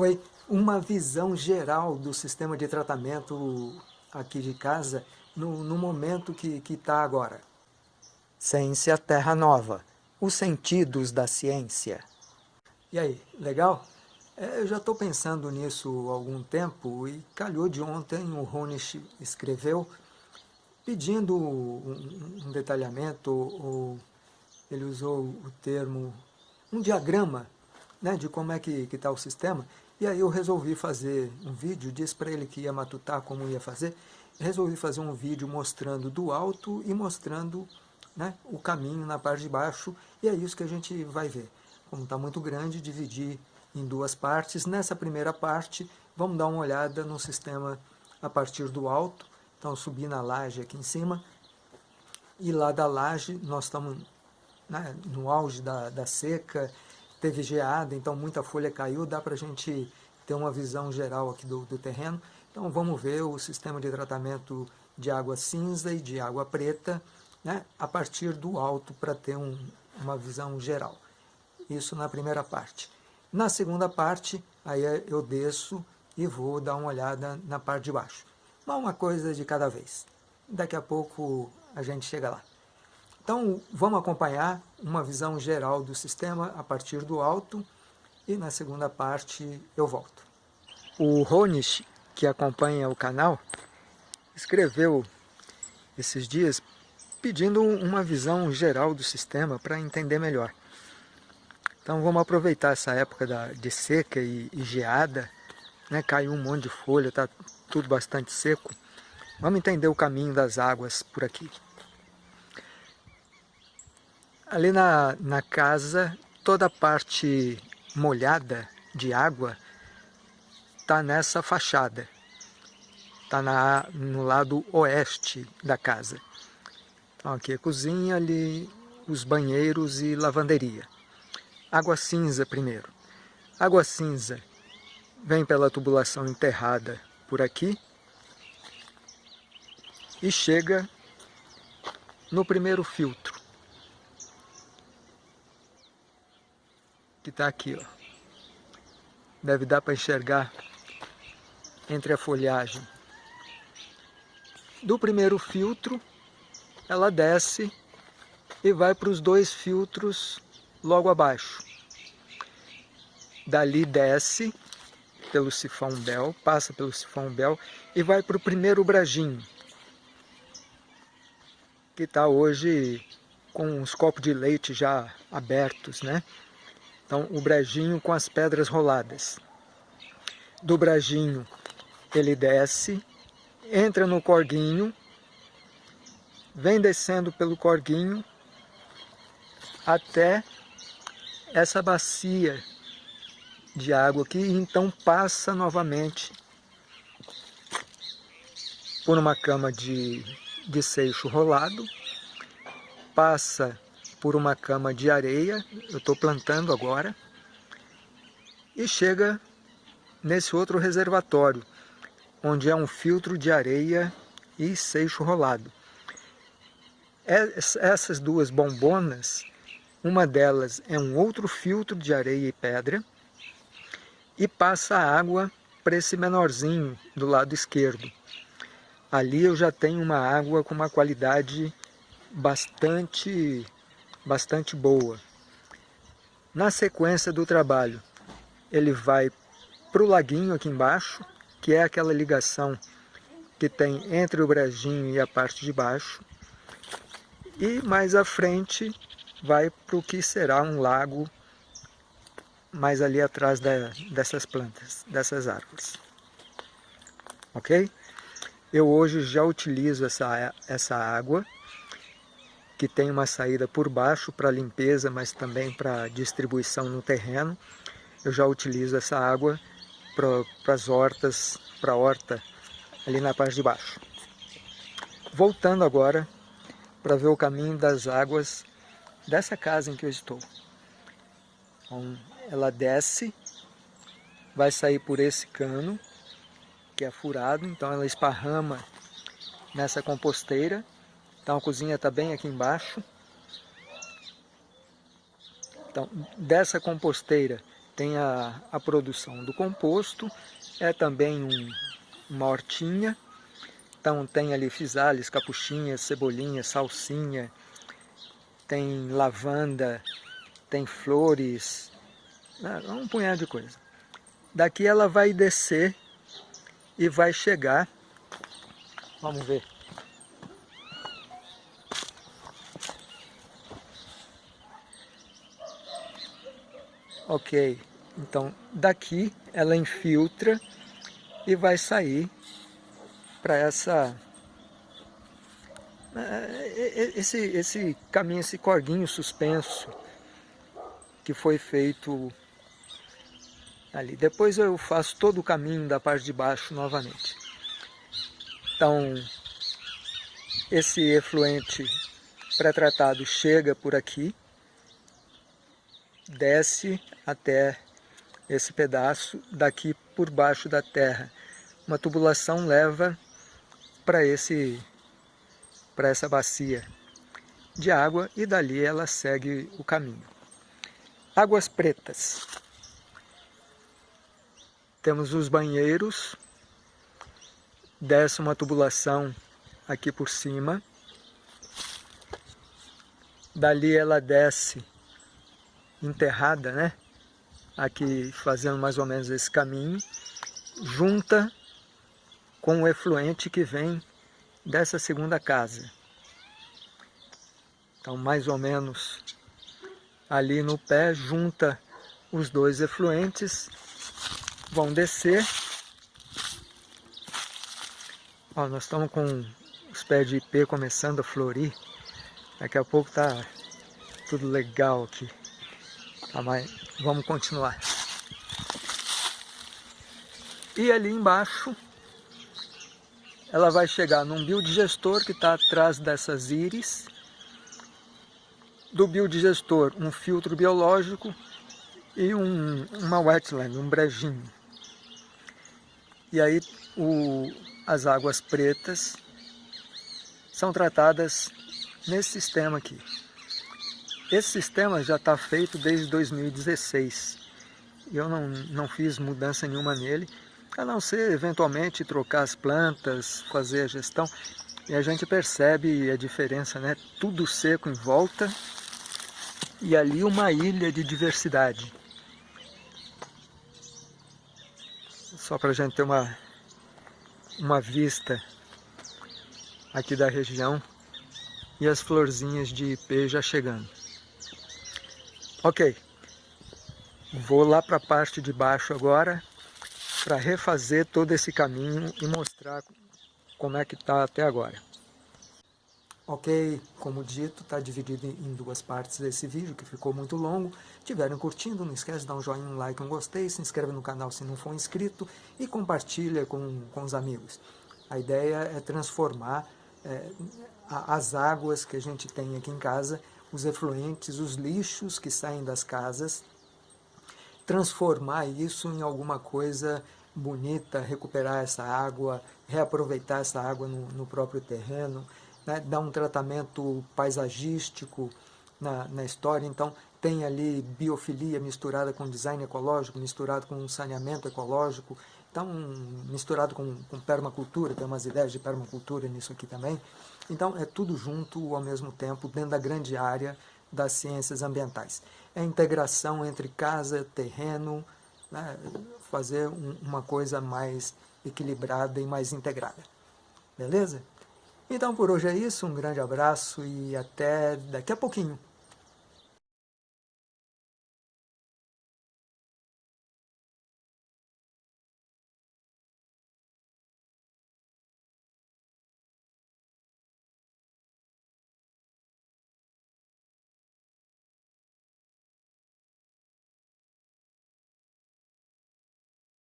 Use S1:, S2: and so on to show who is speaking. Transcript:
S1: Oi, uma visão geral do sistema de tratamento aqui de casa no, no momento que está agora. Ciência Terra Nova, os sentidos da ciência. E aí, legal? É, eu já estou pensando nisso há algum tempo e calhou de ontem o Ronish escreveu pedindo um, um detalhamento, ou ele usou o termo, um diagrama né, de como é que está o sistema, e aí eu resolvi fazer um vídeo, disse para ele que ia matutar como ia fazer, resolvi fazer um vídeo mostrando do alto e mostrando né, o caminho na parte de baixo, e é isso que a gente vai ver. Como está muito grande, dividir em duas partes. Nessa primeira parte, vamos dar uma olhada no sistema a partir do alto, então subir na laje aqui em cima, e lá da laje nós estamos né, no auge da, da seca, teve geada, então muita folha caiu, dá para a gente ter uma visão geral aqui do, do terreno. Então vamos ver o sistema de tratamento de água cinza e de água preta, né, a partir do alto para ter um, uma visão geral. Isso na primeira parte. Na segunda parte, aí eu desço e vou dar uma olhada na parte de baixo uma coisa de cada vez. Daqui a pouco a gente chega lá. Então, vamos acompanhar uma visão geral do sistema a partir do alto e na segunda parte eu volto. O Ronish, que acompanha o canal, escreveu esses dias pedindo uma visão geral do sistema para entender melhor. Então vamos aproveitar essa época de seca e, e geada, né? caiu um monte de folha, está tudo bastante seco. Vamos entender o caminho das águas por aqui. Ali na, na casa, toda a parte molhada de água está nessa fachada. Está no lado oeste da casa. Então aqui é a cozinha, ali os banheiros e lavanderia. Água cinza primeiro. Água cinza vem pela tubulação enterrada por aqui e chega no primeiro filtro que está aqui ó. Deve dar para enxergar entre a folhagem. Do primeiro filtro ela desce e vai para os dois filtros logo abaixo. Dali desce pelo sifão Bel, passa pelo sifão Bel e vai para o primeiro brajinho, que está hoje com os copos de leite já abertos, né? Então, o brajinho com as pedras roladas. Do brajinho, ele desce, entra no corguinho, vem descendo pelo corguinho até essa bacia de água aqui e então passa novamente por uma cama de, de seixo rolado, passa por uma cama de areia, eu estou plantando agora, e chega nesse outro reservatório, onde é um filtro de areia e seixo rolado. Essas duas bombonas, uma delas é um outro filtro de areia e pedra, e passa a água para esse menorzinho do lado esquerdo. Ali eu já tenho uma água com uma qualidade bastante, bastante boa. Na sequência do trabalho, ele vai para o laguinho aqui embaixo, que é aquela ligação que tem entre o brejinho e a parte de baixo. E mais à frente vai para o que será um lago mais ali atrás da, dessas plantas, dessas árvores. Ok? Eu hoje já utilizo essa, essa água, que tem uma saída por baixo para limpeza, mas também para distribuição no terreno. Eu já utilizo essa água para as hortas, para a horta ali na parte de baixo. Voltando agora para ver o caminho das águas dessa casa em que eu estou. Então, ela desce, vai sair por esse cano, que é furado, então ela esparrama nessa composteira. Então a cozinha está bem aqui embaixo. Então, dessa composteira, tem a, a produção do composto, é também um, uma hortinha, então tem ali fisales, capuchinhas, cebolinha, salsinha, tem lavanda, tem flores, né, um punhado de coisa. Daqui ela vai descer e vai chegar, vamos ver, Ok, então daqui ela infiltra e vai sair para essa é, é, é, esse, esse caminho, esse corguinho suspenso que foi feito ali. Depois eu faço todo o caminho da parte de baixo novamente. Então, esse efluente pré-tratado chega por aqui, desce até esse pedaço daqui por baixo da terra. Uma tubulação leva para esse para essa bacia de água e dali ela segue o caminho. Águas pretas. Temos os banheiros, desce uma tubulação aqui por cima, dali ela desce enterrada, né? Aqui fazendo mais ou menos esse caminho, junta com o efluente que vem dessa segunda casa. Então, mais ou menos ali no pé, junta os dois efluentes, vão descer. Ó, nós estamos com os pés de ipê começando a florir. Daqui a pouco tá tudo legal aqui. Tá, mas vamos continuar. E ali embaixo, ela vai chegar num biodigestor que está atrás dessas íris. Do biodigestor, um filtro biológico e um, uma wetland, um brejinho. E aí o, as águas pretas são tratadas nesse sistema aqui. Esse sistema já está feito desde 2016. Eu não, não fiz mudança nenhuma nele, a não ser eventualmente trocar as plantas, fazer a gestão. E a gente percebe a diferença, né? Tudo seco em volta e ali uma ilha de diversidade. Só para a gente ter uma, uma vista aqui da região e as florzinhas de ipê já chegando. Ok, vou lá para a parte de baixo agora para refazer todo esse caminho e mostrar como é que está até agora. Ok, como dito, está dividido em duas partes desse vídeo, que ficou muito longo. Tiverem curtindo, não esquece de dar um joinha, um like, um gostei, se inscreve no canal se não for inscrito e compartilha com, com os amigos. A ideia é transformar é, as águas que a gente tem aqui em casa os efluentes, os lixos que saem das casas, transformar isso em alguma coisa bonita, recuperar essa água, reaproveitar essa água no, no próprio terreno, né? dar um tratamento paisagístico na, na história. Então, tem ali biofilia misturada com design ecológico, misturado com saneamento ecológico, então misturado com, com permacultura, tem umas ideias de permacultura nisso aqui também. Então é tudo junto ao mesmo tempo dentro da grande área das ciências ambientais. É a integração entre casa, terreno, né, fazer um, uma coisa mais equilibrada e mais integrada. Beleza? Então por hoje é isso, um grande abraço e até daqui a pouquinho.